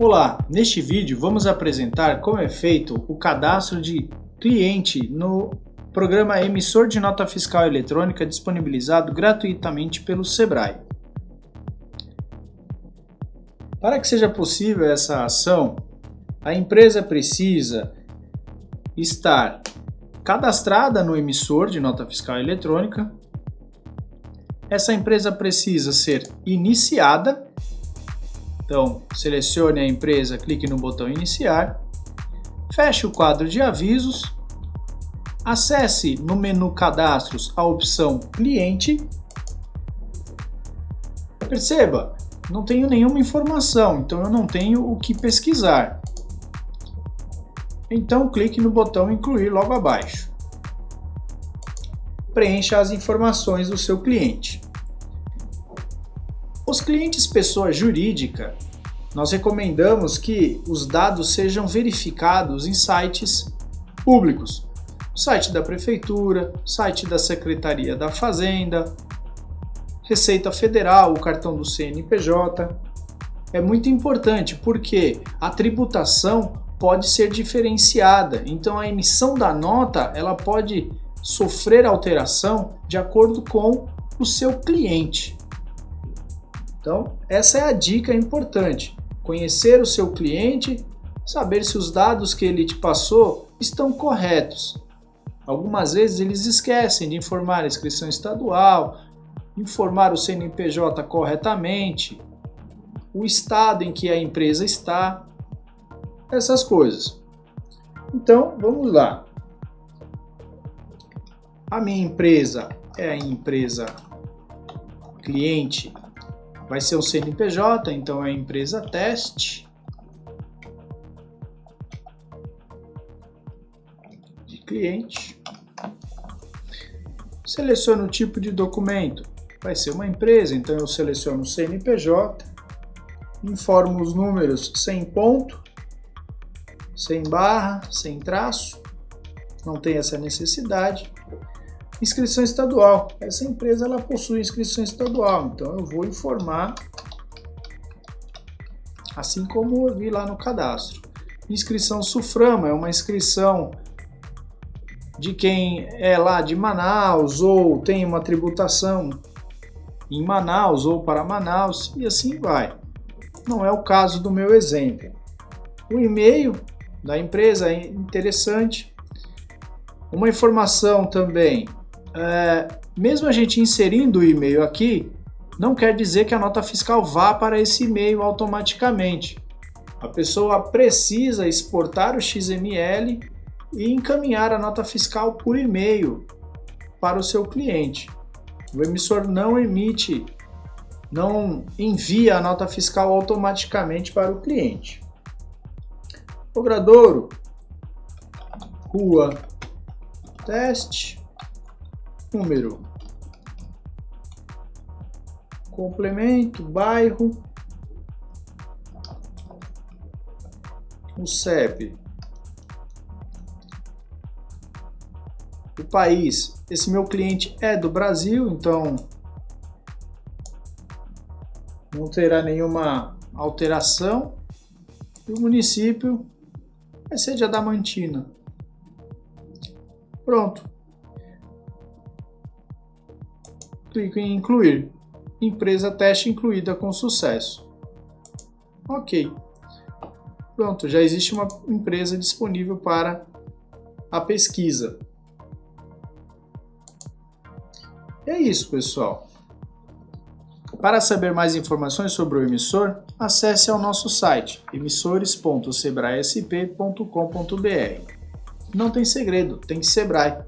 Olá, neste vídeo vamos apresentar como é feito o cadastro de cliente no programa Emissor de Nota Fiscal Eletrônica disponibilizado gratuitamente pelo SEBRAE. Para que seja possível essa ação, a empresa precisa estar cadastrada no emissor de nota fiscal eletrônica. Essa empresa precisa ser iniciada então, selecione a empresa, clique no botão Iniciar, feche o quadro de avisos, acesse no menu Cadastros a opção Cliente. Perceba, não tenho nenhuma informação, então eu não tenho o que pesquisar. Então clique no botão Incluir logo abaixo. Preencha as informações do seu cliente. Os clientes pessoa jurídica, nós recomendamos que os dados sejam verificados em sites públicos. Site da Prefeitura, site da Secretaria da Fazenda, Receita Federal, o cartão do CNPJ. É muito importante porque a tributação pode ser diferenciada, então a emissão da nota ela pode sofrer alteração de acordo com o seu cliente. Então, essa é a dica importante. Conhecer o seu cliente, saber se os dados que ele te passou estão corretos. Algumas vezes eles esquecem de informar a inscrição estadual, informar o CNPJ corretamente, o estado em que a empresa está, essas coisas. Então, vamos lá. A minha empresa é a empresa cliente vai ser o CNPJ, então é empresa teste. De cliente. Seleciono o tipo de documento. Vai ser uma empresa, então eu seleciono CNPJ. Informo os números sem ponto, sem barra, sem traço. Não tem essa necessidade. Inscrição estadual. Essa empresa ela possui inscrição estadual, então eu vou informar assim como eu vi lá no cadastro. Inscrição Suframa é uma inscrição de quem é lá de Manaus ou tem uma tributação em Manaus ou para Manaus e assim vai. Não é o caso do meu exemplo. O e-mail da empresa é interessante. Uma informação também é, mesmo a gente inserindo o e-mail aqui, não quer dizer que a nota fiscal vá para esse e-mail automaticamente. A pessoa precisa exportar o XML e encaminhar a nota fiscal por e-mail para o seu cliente. O emissor não emite, não envia a nota fiscal automaticamente para o cliente. Ogradouro, rua, teste, número, complemento, bairro, o CEP, o país. Esse meu cliente é do Brasil, então não terá nenhuma alteração. E o município vai ser de Adamantina. Pronto. Clico em incluir. Empresa teste incluída com sucesso. Ok. Pronto, já existe uma empresa disponível para a pesquisa. É isso, pessoal. Para saber mais informações sobre o emissor, acesse ao nosso site emissores.sebraesp.com.br. Não tem segredo, tem Sebrae.